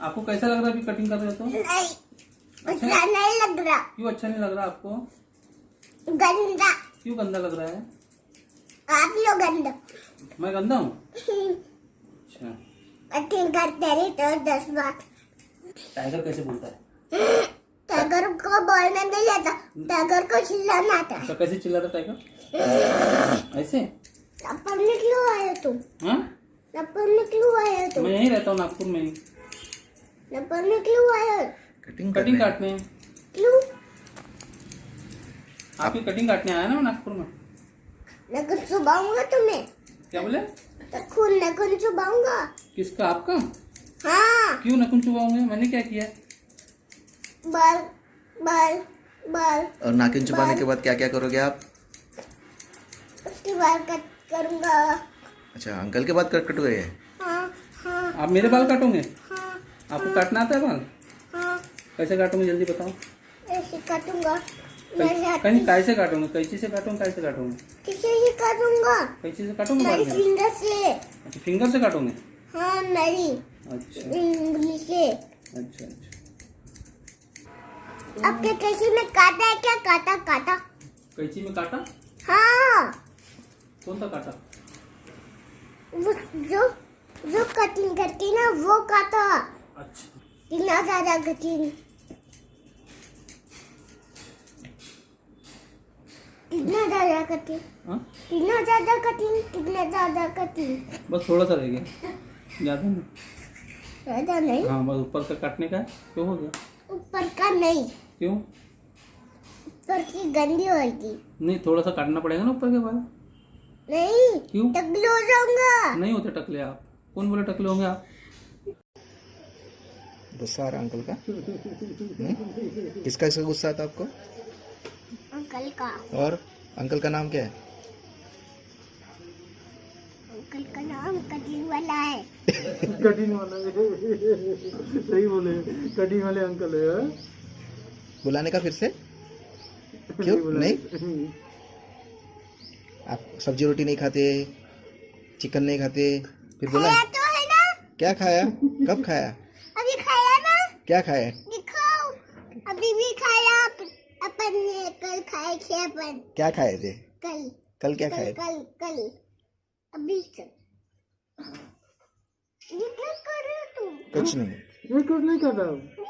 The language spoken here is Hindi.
आपको कैसा लग रहा है अभी कटिंग कर रहे हो तो? नहीं अच्छा? नहीं लग रहा। क्यों अच्छा नहीं लग रहा आपको? गंदा। क्यों गंदा लग रहा है? आप लोग गंदा। मैं गंदा हूँ? अच्छा। कटिंग करते रही तो दस बार। टाइगर कैसे बोलता है? टाइगर को बोलने नहीं आता टाइगर को चिल्लाना आता है। अच्छा कैसे चिल्ला रहा टाइगर ऐसे? पढ़ने क्यों आए तुम। हाँ? पढ़ने क्यों आए तुम। मैं यहीं रहता हूँ नागपुर में पढ़ने क्यों आए कटिंग कटिंग काटने क्यों? आपकी कटिंग काटने आया ना नागपुर में? नखुन चुबाऊँगा तुम्हें। क्या बोले? तो खून नखुन चुबाऊँगा किसका आपका? हाँ। क्यों नकुन चुबाऊँगे मैंने क्या किया? बाल बाल बाल। और नाखून चुपाने के बाद क्या क्या करोगे आप? उसके बाल कट करूँगा। अच्छा अंकल के बाद कट कटोगे हाँ हाँ आप मेरे बाल काटोगे? हाँ आपको काटना आता है बाल हाँ। कैसे काटोगे जल्दी बताओ? ऐसे काटूँगा। कहीं कैसे काटोगे? कैंची से काटोगे कैसे काटोगे? किसे ही काटूँगा। कैंची से काटोगे मेरी फिंगर से। अच्छा फिंगर से काटोगे? हाँ मेरी। अच्छा। उंगली से। अच्छा अच्छा। आपके किसी में काटा है? क्या काटा काटा? कैंची में काटा? हाँ। कौन सा काटा? वो जो जो कटिंग करती ना वो काटा। अच्छा कितना ज़्यादा कटिंग कितना ज़्यादा हाँ? कितना ज़्यादा कटिंग कितना ज़्यादा कटिंग बस थोड़ा सा रह गया। ज़्यादा नहीं। ज़्यादा नहीं? हाँ बस ऊपर का काटने का क्यों हो गया। ऊपर का नहीं। क्यों? ऊपर की गंदी होगी नहीं थोड़ा सा काटना पड़ेगा ना ऊपर के बाल नहीं क्यों? टकली हो जाऊँगा। नहीं होते टकले आप। कौन बोले टकले होंगे आप? गुस्सा आ रहा अंकल का? हम्म? किसका इसका गुस्सा आता आपको? अंकल का। और अंकल का नाम क्या है? अंकल का नाम कटिंग वाला है। कटिंग वाला सही बोले। कटिंग वाले अंकल है बुलाने का फिर से? क्यों? नहीं आप सब्ज़ी रोटी नहीं खाते चिकन नहीं खाते फिर बोला। तो है ना? क्या खाया? कब खाया? क्या खाया दिखाओ। अभी भी खाया अप- अपन ने कल खाए थे अपन। क्या खाए थे? कल। कल क्या कल खाए? कल कल। अभी से। ये क्या कर रहे हो तुम? कुछ नहीं। ये कुछ नहीं कर रहा हूँ?